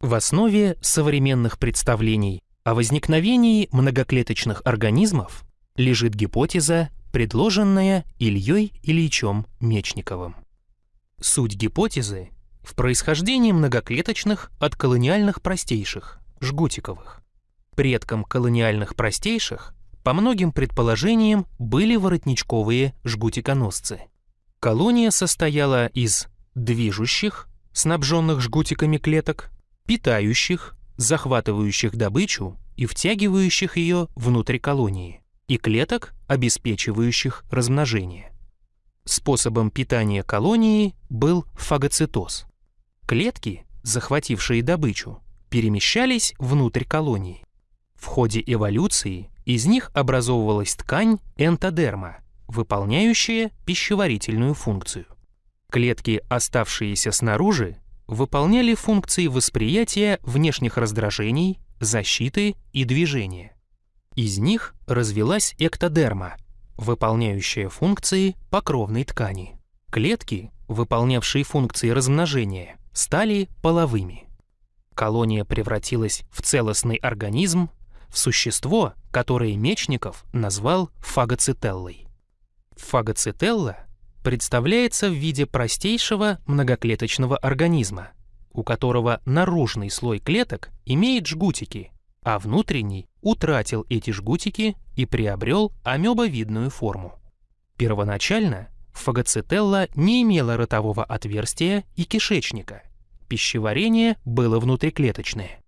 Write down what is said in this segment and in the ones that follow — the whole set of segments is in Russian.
В основе современных представлений о возникновении многоклеточных организмов лежит гипотеза, предложенная Ильей Ильичем Мечниковым. Суть гипотезы в происхождении многоклеточных от колониальных простейших, жгутиковых. Предком колониальных простейших, по многим предположениям, были воротничковые жгутиконосцы. Колония состояла из движущих, снабженных жгутиками клеток, питающих, захватывающих добычу и втягивающих ее внутрь колонии, и клеток, обеспечивающих размножение. Способом питания колонии был фагоцитоз. Клетки, захватившие добычу, перемещались внутрь колонии. В ходе эволюции из них образовывалась ткань энтодерма, выполняющая пищеварительную функцию. Клетки, оставшиеся снаружи, выполняли функции восприятия внешних раздражений, защиты и движения. Из них развилась эктодерма, выполняющая функции покровной ткани. Клетки, выполнявшие функции размножения, стали половыми. Колония превратилась в целостный организм, в существо, которое Мечников назвал фагоцителлой. Фагоцителла представляется в виде простейшего многоклеточного организма, у которого наружный слой клеток имеет жгутики, а внутренний утратил эти жгутики и приобрел амебовидную форму. Первоначально фагоцителла не имела ротового отверстия и кишечника, пищеварение было внутриклеточное.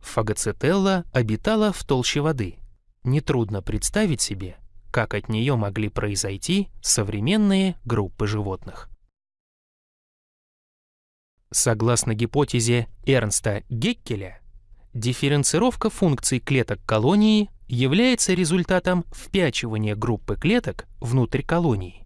Фагоцителла обитала в толще воды. Нетрудно представить себе, как от нее могли произойти современные группы животных. Согласно гипотезе Эрнста Геккеля, дифференцировка функций клеток колонии является результатом впячивания группы клеток внутрь колонии.